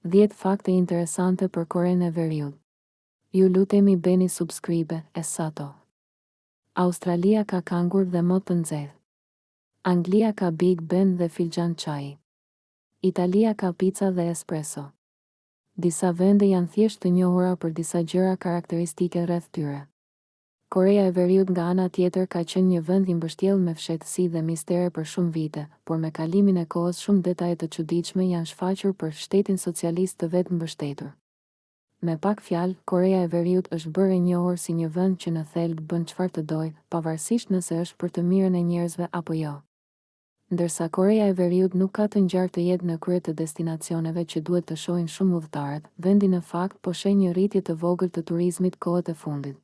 Dhjetë fakte interesante për Korenë e Veriut. Ju lutemi bëni subscribe e sato. Australia ka kangur dhe mot të nxehtë. Anglia ka Big Ben dhe filxhan çaji. Italia ka pica dhe espresso. Disa vende janë thjesht të njohura për disa gjëra karakteristike rreth tyre. Koreja e Veriut nga ana tjetër ka qenë një vend i mbështjellë me fshehtësi dhe mistere për shumë vite, por me kalimin e kohës shumë detaje të çuditshme janë shfaqur për shtetin socialist të vetëmbështetur. Me pak fjalë, Koreja e Veriut është bërë e njohur si një vend që në thelb bën çfarë të dojë, pavarësisht nëse është për të mirën e njerëzve apo jo. Ndërsa Koreja e Veriut nuk ka të ngjarë të jetë në krye të destinacioneve që duhet të shohin shumë udhëtarët, vendi në fakt po sheh një rritje të vogël të turizmit kohët e fundit.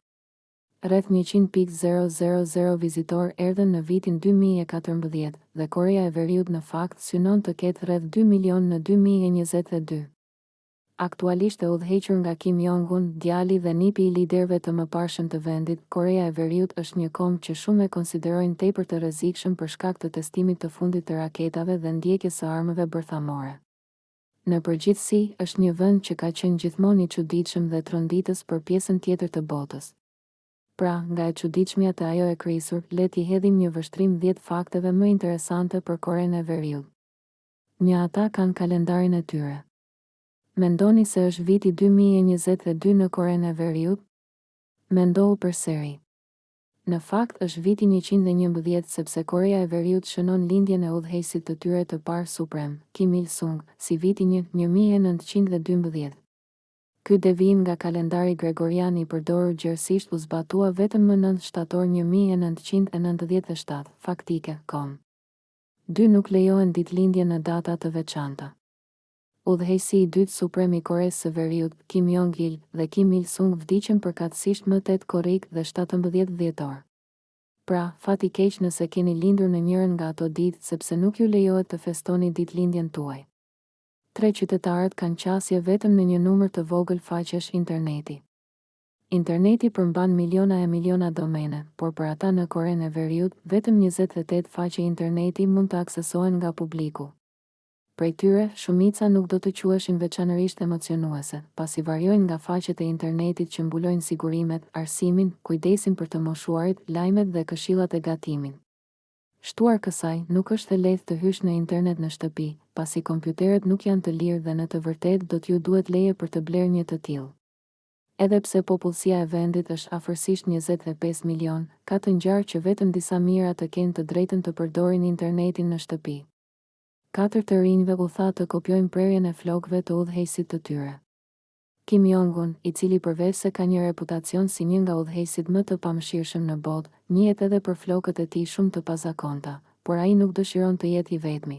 Rreth njëqind pikë zero zero zero vizitorë erdhën në vitin dy mijë e katërmbëdhjetë, dhe Koreja e Veriut në fakt synon të ketë rreth dy milionë në dy mijë e njëzet e dy. Aktualisht e udhëhequr nga Kim Jong Un, djali dhe nipi i liderëve të mëparshëm të vendit, Koreja e Veriut është një komb që shumë e konsiderojnë tepër të rrezikshëm për shkak të testimit të fundit të raketave dhe ndjekjes së armëve bërthamore. Në përgjithësi, është një vend që ka qenë gjithmonë i çuditshëm dhe tronditës për pjesën tjetër të botës. Pra, nga e çuditshmja te ajo e krisur, le t'i hedhim një vështrim dhjetë fakteve më interesante për Korenë e Veriut. Një Ata kanë kalendarin e tyre. Mendoni se është viti dy mijë e njëzet e dy në Korenë e Veriut? Mendohu përsëri. Në fakt, është viti njëqind e njëmbëdhjetë sepse Koreja e Veriut shënon lindjen e udhëheqësit të tyre të parë suprem, Kim Il Sung, si vitin një, një mijë e nëntëqind dhe dymbëdhjetë. Ky devijim nga kalendari gregorian i përdorur gjerësisht u zbatua vetëm më nëntë shtator një mijë e nëntëqind e nëntëdhjetë e shtatë, faktike, kom. Dy nuk lejohen ditëlindje në data të veçanta. Udhëheqësi i dytë suprem i Koresë së Veriut, Kim Jong Il, dhe Kim Il Sung vdiqën përkatësisht më tetë korrik dhe shtatëmbëdhjetë dhjetor. Pra, fat i keq nëse keni lindur në njërën nga ato ditë sepse nuk ju lejohet të festoni ditëlindjen tuaj. Tre qytetarët kanë qasje vetëm në një numër të vogël faqesh interneti. Interneti përmban miliona e miliona domene, por për ata në Korenë e Veriut, vetëm njëzet e tetë faqe interneti mund të aksesohen nga publiku. Prej tyre, shumica nuk do të quheshin veçanërisht emocionuese, pasi variojnë nga faqet e internetit që mbulojnë sigurimet, arsimin, kujdesin për të moshuarit, lajmet dhe këshillat e gatimit. Shtuar kësaj, nuk është e lehtë të hysh në internet në shtëpi, pasi kompjuterët nuk janë të lirë dhe në të vërtetë do t'ju duhet leje për të blerë një të tillë. Edhe pse popullsia e vendit është afërsisht njëzet e pesë milionë, ka të ngjarë që vetëm disa mijëra të kenë të drejtën të përdorin internetin në shtëpi. Katër të rinjve u tha të kopjojnë prerjen e flokëve të udhëheqësit të tyre, Kim Jong-un, i cili përveçse ka një reputacion si një nga udhëheqësit më të pamëshirshëm në botë, njihet edhe për flokët e tij shumë të pazakonta, por ai nuk dëshiron të jetë i vetmi.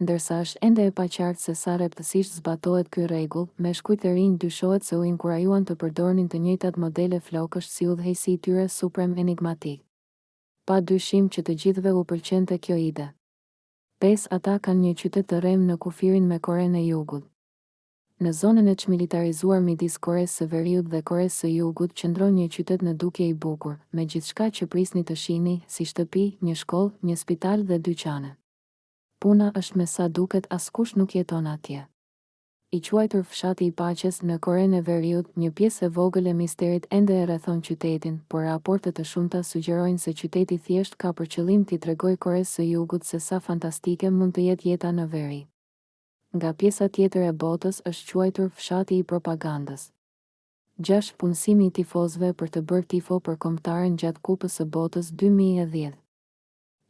Ndërsa është ende e paqartë se sa rreptësisht zbatohet ky rregull, meshkujt e rinj dyshohet se u inkurajuan të përdornin të njëjtat modele flokësh si udhëheqësi i tyre suprem enigmatik. Pa dyshim që të gjithëve u pëlqente kjo ide. Pesë ata kanë një qytet të rremë në kufirin me Korenë e Jugut. Në zonën e çmilitarizuar midis Koresë së Veriut dhe Koresë së Jugut qëndron një qytet në dukje i bukur, me gjithçka që prisni të shihni, si shtëpi, një shkollë, një spital dhe dyqane. Puna është me sa duket askush nuk jeton atje. I quajtur Fshati i Paqes, në Korenë e Veriut, një pjesë e vogël e misterit ende e rrethon qytetin, por raporte të shumta sugjerojnë se qyteti thjesht ka për qëllim t'i tregojë Koresë së Jugut se sa fantastike mund të jetë jeta në veri. Nga pjesa tjetër e botës është quajtur Fshati i Propagandës. Gjashtë, Punësimi i tifozëve për të bërë tifo për kombëtaren gjatë Kupës së Botës dy mijë e dhjetë.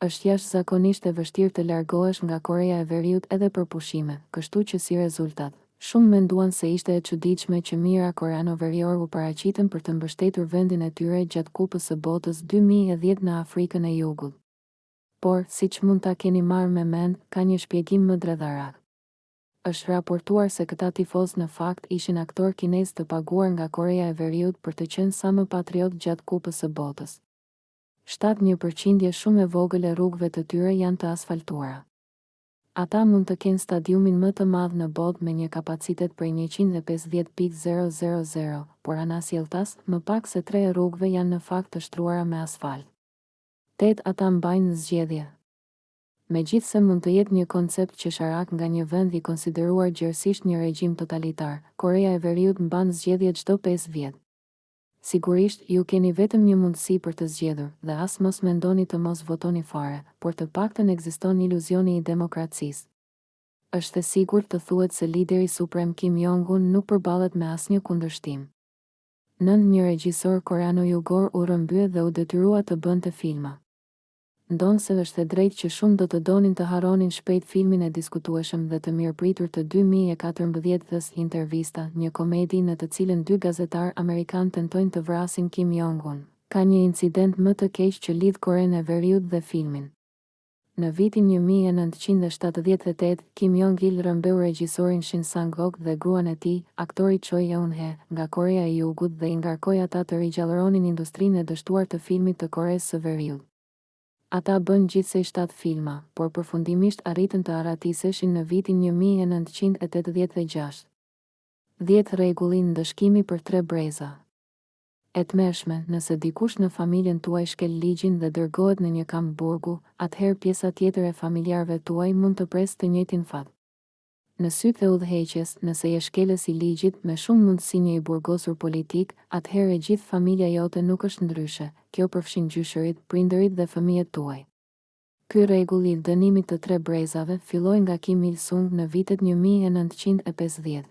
Është jashtëzakonisht e vështirë të largohesh nga Koreja e Veriut edhe për pushime, kështu që si rezultat, shumë menduan se ishte e çuditshme që mijëra koreano-veriorë u paraqitën për të mbështetur vendin e tyre gjatë Kupës së Botës dy mijë e dhjetë në Afrikën e Jugut. Por, siç mund ta keni marrë me mend, ka një shpjegim më dredharak. Është raportuar se këta tifozë në fakt ishin aktorë kinezë të paguar nga Koreja e Veriut për të qenë sa më patriotë gjatë Kupës së Botës. Shtatë një përqindje shumë e vogël e rrugëve të tyre janë të asfaltuara. Ata mund të kenë stadiumin më të madh në botë me një kapacitet prej njëqind e pesëdhjetë pikë zero zero zero, por anasjelltas, më pak se tre e rrugëve janë në fakt të shtruara me asfalt. Tetë ata mbajnë zgjedhje. Megjithëse mund të jetë një koncept qesharak nga një vend i konsideruar gjerësisht një regjim totalitar, Koreja e Veriut mban zgjedhje çdo pesë vjet. Sigurisht, ju keni vetëm një mundësi për të zgjedhur, dhe as mos mendoni të mos votoni fare, por të paktën ekziston iluzioni i demokracisë. Është e sigurt të thuhet se lideri suprem Kim Jong-un nuk përballet me asnjë kundërshtim. Nëntë një regjisor koreano-jugor u rrëmbye dhe u detyrua të bënte filma. Ndonëse është e drejtë që shumë do të donin të harronin shpejt filmin e diskutueshëm dhe të mirëpritur të dy mijë e katërmbëdhjetës Intervista, një komedi në të cilën dy gazetarë amerikanë tentojnë të vrasin Kim Jong-un, ka një incident më të keq që lidh Korenë e Veriut dhe filmin. Në vitin një mijë e nëntëqind e shtatëdhjetë e tetë, Kim Jong Il rrëmbeu regjisorin Shin Sang-ok dhe gruan e tij, aktori Choi Eun-hye, nga Koreja e Jugut dhe i ngarkoi ata të rigjallëronin industrinë e dështuar të filmit të Koresë së Veriut. Ata bënë gjithsej shtatë filma, por përfundimisht arritën të arratiseshin në vitin një mijë e nëntëqind e tetëdhjetë e gjashtë. Dhjetë rregulli ndëshkimi për tre breza. E tmerrshme, nëse dikush në familjen tuaj shkel ligjin dhe dërgohet në një kamp burgu, atëherë pjesa tjetër e familjarëve tuaj mund të presë të njëjtin fat. Në sytë e udhëheqjes, nëse je shkelës i ligjit, me shumë mundësi një i burgosur politik, atëherë e gjithë familja jote nuk është ndryshe. Kjo përfshin gjyshërit, prindërit dhe fëmijët tuaj. Ky rregull i dënimit të tre brezave filloi nga Kim Il-sung në vitet një mijë e nëntëqind e pesëdhjetë.